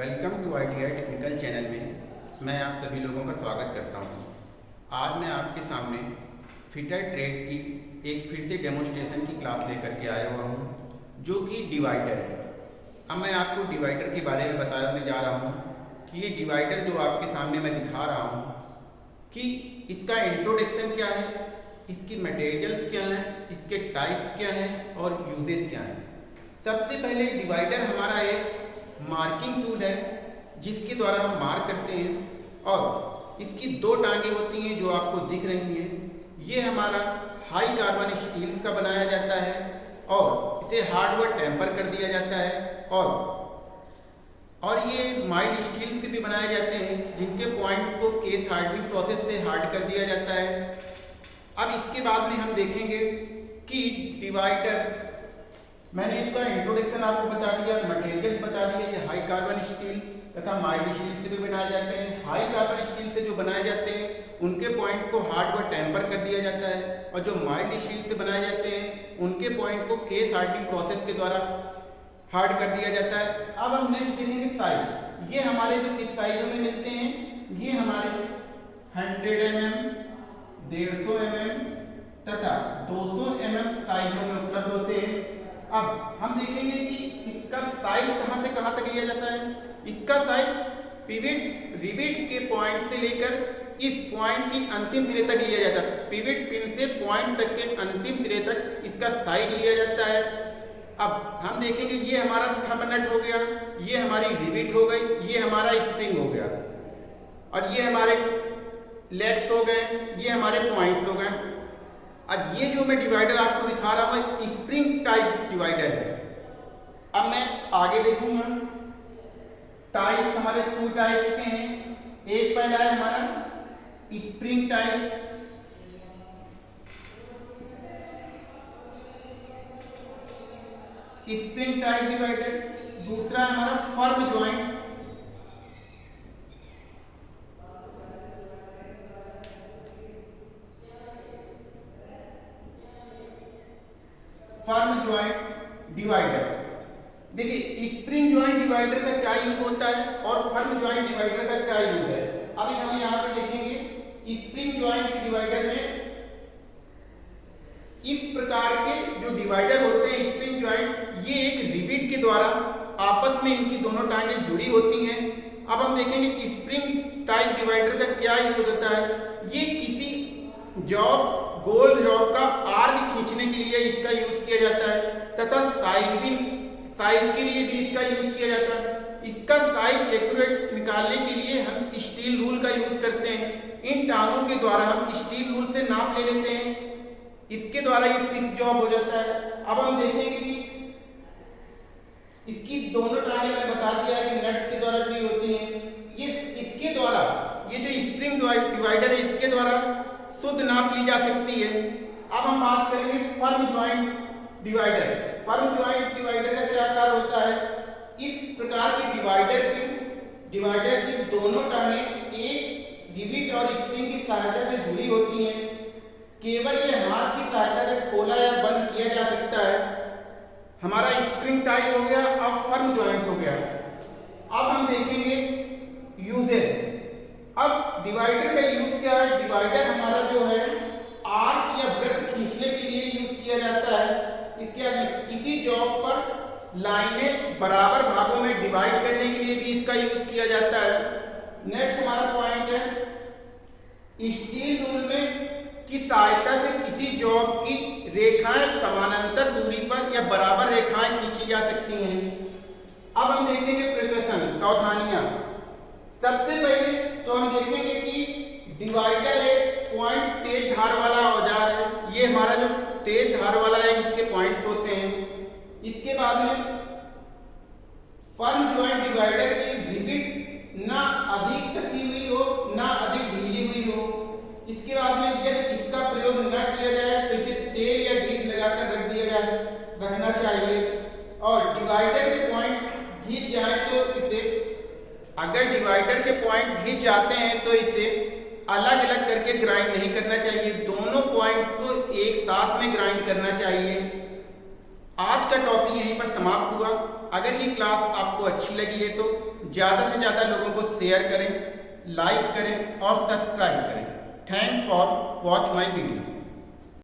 Welcome to I T I technical channel में मैं आप सभी लोगों का स्वागत करता हूँ। आज मैं आपके सामने फिटर ट्रेड की एक फिर से डेमोस्ट्रेशन की क्लास लेकर के आया हुआ हूँ, जो कि डिवाइडर है अब मैं आपको डिवाइडर के बारे में बताने जा रहा हूँ कि ये डिवाइडर जो आपके सामने मैं दिखा रहा हूँ कि इसका इंट्रोडक्शन क्या है इसकी मटेरियल्स क्या हैं इसके टाइप्स क्या हैं और यूजेस क्या हैं सबसे पहले डिवाइडर हमारा एक मार्किंग टूल है, जिसके द्वारा हम मार्क करते हैं, और इसकी दो टांगे होती हैं जो आपको दिख रही हैं। ये हमारा हाई कार्बन स्टील्स का बनाया जाता है, और इसे हार्डवेयर टेम्पर कर दिया जाता है, और और ये माइल्ड स्टील्स के भी बनाए जाते हैं, जिनके पॉइंट्स को केस हार्डनिंग प्रोसेस से हार्ड कर दिया जाता है। अब इसके बाद में हम देखेंगे कि डिवाइडर मैंने इसका इंट्रोडक्शन आपको बता दिया मटेरियल बता दिया, ये हाई कार्बन स्टील तथा माइल्ड स्टील से भी बनाए जाते हैं। हाई कार्बन स्टील से जो बनाए जाते हैं, उनके पॉइंट्स को हार्ड व टेम्पर कर दिया जाता है। और जो माइल्ड स्टील से बनाए जाते हैं, उनके पॉइंट को केस हार्डनिंग प्रोसेस के द्वारा हार्ड कर दिया जाता है। अब हम नेक्स्ट देखेंगे साइज़ ये हमारे जो किस साइजों में मिलते हैं, ये हमारे हंड्रेड एम एम डेढ़ सौ एम एम तथा दो सौ एम एम साइजों में उपलब्ध होते हैं। अब हम देखेंगे कि इसका साइज़ कहाँ से कहाँ तक लिया जाता है। इसका साइज़ पिविट रिविट के पॉइंट से लेकर इस पॉइंट की अंतिम सिरे तक लिया जाता है। पिविट पिन से पॉइंट तक के अंतिम सिरे तक इसका साइज़ लिया जाता है। अब हम देखेंगे ये हमारा थंब नट हो गया, ये हमारी रिविट हो गई, ये हमारा स्प्रिंग हो गया। और ये हमारे लेग्स हो गए, ये हमारे पॉइंट्स हो गए। अब ये जो मैं डिवाइडर आपको दिखा रहा हूँ स्प्रिंग अब मैं आगे देखूँगा। टाइप्स हमारे टू टाइप्स के हैं। एक पहला है हमारा spring type spring type divider दूसरा है हमारा firm joint firm joint divider देखिए स्प्रिंग ज्वाइंट डिवाइडर का क्या यूज़ होता है और फर्म ज्वाइंट डिवाइडर का क्या यूज़ है? अभी हम यहाँ पे देखेंगे स्प्रिंग ज्वाइंट डिवाइडर में इस प्रकार के जो डिवाइडर होते हैं स्प्रिंग ज्वाइंट ये एक रिविट के द्वारा आपस में इनकी दोनों टांगे जुड़ी होती हैं। अब हम देखेंगे स्प्रिंग टाइप डिवाइडर का क्या यूज़ होता है। ये किसी जॉब गोल जॉब का आर्क खींचने के लिए इसका यूज़ किया जाता है, तथा साइजिंग साइज़ के लिए भी इसका यूज़ किया जाता है। इसका साइज़ एक्यूरेट निकालने के लिए हम स्टील रूल का यूज़ करते हैं। इन टांगों के द्वारा हम स्टील रूल से नाप ले लेते हैं। इसके द्वारा ये फिक्स जॉब हो जाता है। अब हम देखेंगे कि इसकी दोनों टांगे मैंने बता दिया है कि नट्स के द्वारा जुड़ी होती हैं। ये इसके द्वारा, ये जो स्प्रिंग डिवाइडर है, इसके द्वारा शुद्ध नाप ली जा सकती है। अब हम बात करेंगे first joint divider firm joint divider का क्या कार्य होता है? इस प्रकार के डिवाइडर की डिवाइडर की दोनों टांगे एक रिविट और स्प्रिंग की सहायता से जुड़ी होती हैं। केवल ये हाथ की सहायता से खोला या बंद किया जा सकता है हमारा स्प्रिंग टाइप हो गया अब फर्म ज्वाइंट हो गया अब हम देखेंगे यूजेस अब डिवाइडर का यूज़ क्या है डिवाइडर हमारा जो है आर्क या वृत्त खींचने के लिए यूज़ किया जाता है इसके बाद किसी जॉब पर लाइनें बराबर भागों में डिवाइड करने के लिए भी इसका यूज़ किया जाता है। नेक्स्ट हमारा पॉइंट है स्टील रूल में की सहायता से किसी जॉब की रेखाएँ समानांतर दूरी पर या बराबर रेखाएँ खींची जा सकती हैं? अब हम देखेंगे प्रिकॉशन सावधानियाँ। सबसे पहले तो हम देखेंगे कि डिवाइडर एक पॉइंट तेज धार वाला औज़ार है। ये हमारा जो तेज धार वाला है इसके पॉइंट्स होते हैं इसके बाद में फर्म ज्वाइंट डिवाइडर की रिविट ना अधिक कसी हुई हो, ना अधिक ढीली हुई हो, इसके बाद में यदि इसका प्रयोग न किया जाए तो इसे तेल या ग्रीस लगाकर रख दिया जाए, रखना चाहिए। और डिवाइडर के पॉइंट घिस जाए तो इसे, अगर डिवाइडर के पॉइंट घिस जाते हैं तो इसे अलग अलग करके ग्राइंड नहीं करना चाहिए। दोनों पॉइंट्स को एक साथ में ग्राइंड करना चाहिए। आज का टॉपिक यहीं पर समाप्त हुआ। अगर ये क्लास आपको अच्छी लगी है तो ज़्यादा से ज़्यादा लोगों को शेयर करें लाइक करें और सब्सक्राइब करें। Thanks for watch my video